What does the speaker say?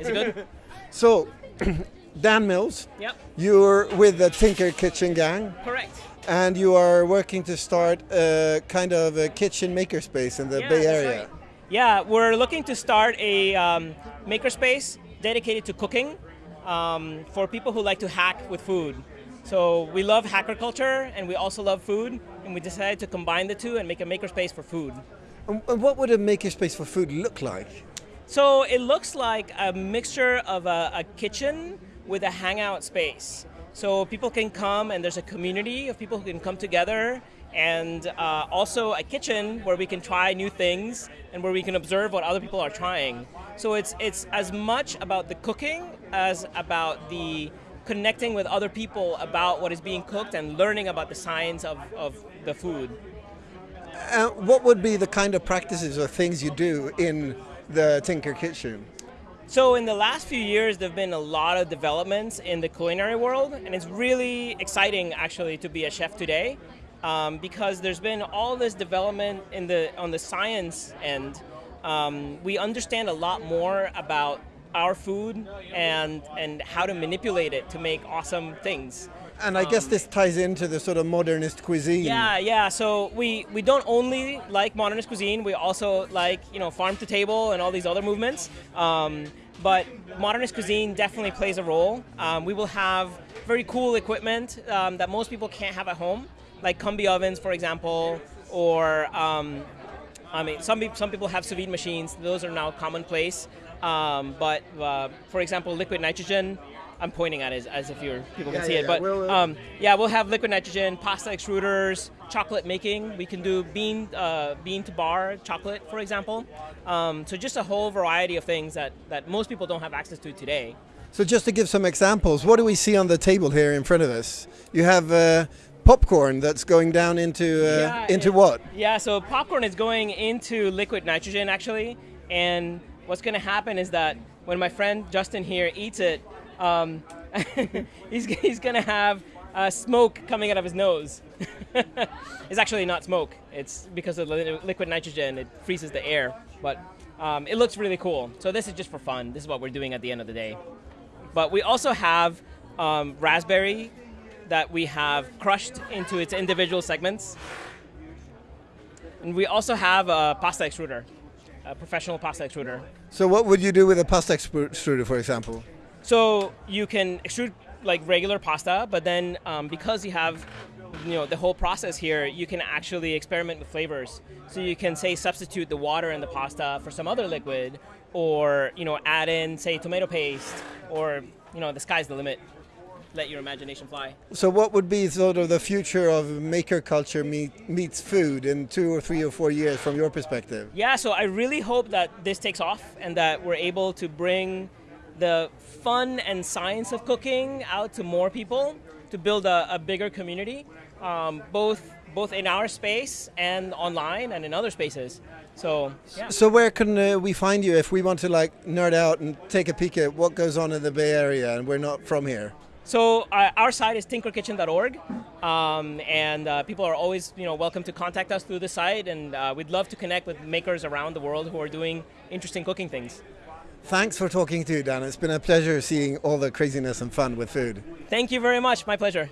Is it good? So, Dan Mills, yep. you're with the Tinker Kitchen Gang. Correct. And you are working to start a kind of a kitchen makerspace in the yeah, Bay Area. Right. Yeah, we're looking to start a um, makerspace dedicated to cooking um, for people who like to hack with food. So we love hacker culture and we also love food, and we decided to combine the two and make a makerspace for food. And what would a makerspace for food look like? So it looks like a mixture of a, a kitchen with a hangout space. So people can come and there's a community of people who can come together and uh, also a kitchen where we can try new things and where we can observe what other people are trying. So it's, it's as much about the cooking as about the connecting with other people about what is being cooked and learning about the science of, of the food. Uh, what would be the kind of practices or things you do in the Tinker Kitchen? So in the last few years, there have been a lot of developments in the culinary world, and it's really exciting actually to be a chef today, um, because there's been all this development in the on the science end. Um, we understand a lot more about our food and and how to manipulate it to make awesome things. And I guess this ties into the sort of modernist cuisine. Yeah, yeah. So we, we don't only like modernist cuisine, we also like, you know, farm to table and all these other movements. Um, but modernist cuisine definitely plays a role. Um, we will have very cool equipment um, that most people can't have at home, like combi ovens, for example, or um, I mean, some, some people have sous vide machines. Those are now commonplace. Um, but uh, for example, liquid nitrogen I'm pointing at it as, as if you people can yeah, see yeah, it. But we'll, uh, um, yeah, we'll have liquid nitrogen, pasta extruders, chocolate making. We can do bean uh, bean to bar chocolate, for example. Um, so just a whole variety of things that, that most people don't have access to today. So just to give some examples, what do we see on the table here in front of us? You have uh, popcorn that's going down into uh, yeah, into it, what? Yeah, so popcorn is going into liquid nitrogen actually, and what's going to happen is that when my friend Justin here eats it, um, he's, he's going to have uh, smoke coming out of his nose. it's actually not smoke. It's because of the liquid nitrogen. It freezes the air. But um, it looks really cool. So this is just for fun. This is what we're doing at the end of the day. But we also have um, raspberry that we have crushed into its individual segments. And we also have a pasta extruder, a professional pasta extruder. So what would you do with a pasta extruder, for example? So you can extrude like regular pasta, but then um, because you have you know the whole process here, you can actually experiment with flavors. So you can say substitute the water in the pasta for some other liquid, or you know add in say tomato paste, or you know the sky's the limit. Let your imagination fly. So what would be sort of the future of maker culture meet, meets food in two or three or four years from your perspective? Yeah, so I really hope that this takes off and that we're able to bring the fun and science of cooking out to more people to build a, a bigger community, um, both both in our space and online and in other spaces. So, yeah. so where can uh, we find you if we want to like nerd out and take a peek at what goes on in the Bay Area and we're not from here? So uh, our site is tinkerkitchen.org, um, and uh, people are always you know welcome to contact us through the site, and uh, we'd love to connect with makers around the world who are doing interesting cooking things. Thanks for talking to you, Dan. It's been a pleasure seeing all the craziness and fun with food. Thank you very much. My pleasure.